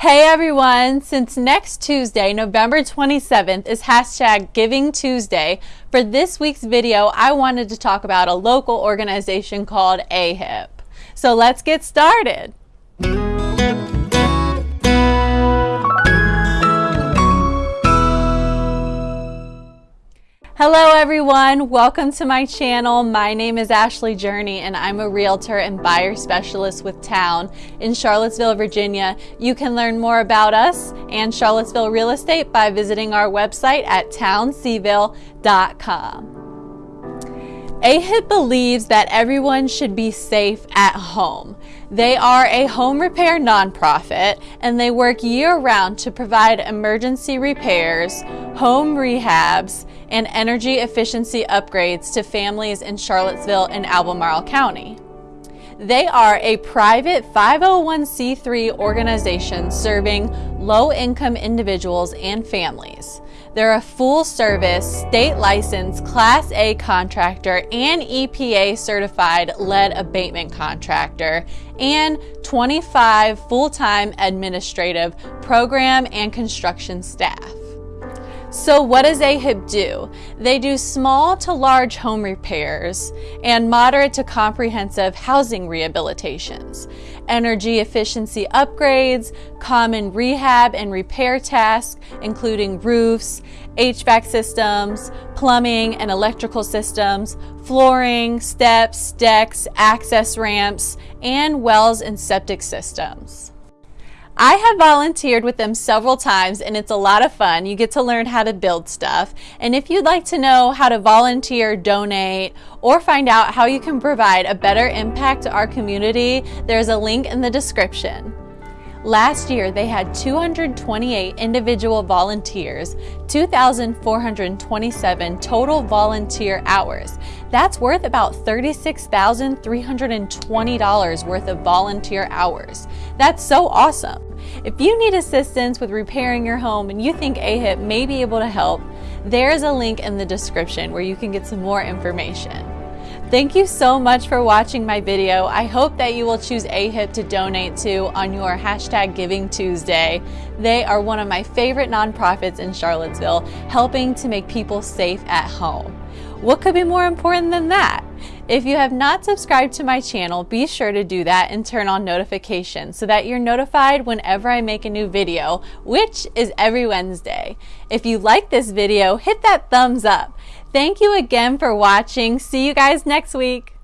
Hey everyone! Since next Tuesday, November 27th, is hashtag Giving Tuesday, for this week's video, I wanted to talk about a local organization called AHIP. So let's get started. Hello everyone, welcome to my channel. My name is Ashley Journey and I'm a realtor and buyer specialist with Town in Charlottesville, Virginia. You can learn more about us and Charlottesville real estate by visiting our website at townseville.com. AHIP believes that everyone should be safe at home. They are a home repair nonprofit and they work year round to provide emergency repairs, home rehabs, and energy efficiency upgrades to families in Charlottesville and Albemarle County. They are a private 501c3 organization serving low-income individuals and families. They're a full-service, state-licensed Class A contractor and EPA certified lead abatement contractor and 25 full-time administrative program and construction staff. So what does AHIP do? They do small to large home repairs and moderate to comprehensive housing rehabilitations, energy efficiency upgrades, common rehab and repair tasks, including roofs, HVAC systems, plumbing and electrical systems, flooring, steps, decks, access ramps, and wells and septic systems. I have volunteered with them several times and it's a lot of fun. You get to learn how to build stuff. And if you'd like to know how to volunteer, donate, or find out how you can provide a better impact to our community, there's a link in the description. Last year, they had 228 individual volunteers, 2,427 total volunteer hours. That's worth about $36,320 worth of volunteer hours. That's so awesome. If you need assistance with repairing your home and you think AHIP may be able to help, there's a link in the description where you can get some more information. Thank you so much for watching my video. I hope that you will choose AHIP to donate to on your hashtag Giving Tuesday. They are one of my favorite nonprofits in Charlottesville, helping to make people safe at home. What could be more important than that? If you have not subscribed to my channel, be sure to do that and turn on notifications so that you're notified whenever I make a new video, which is every Wednesday. If you like this video, hit that thumbs up. Thank you again for watching. See you guys next week.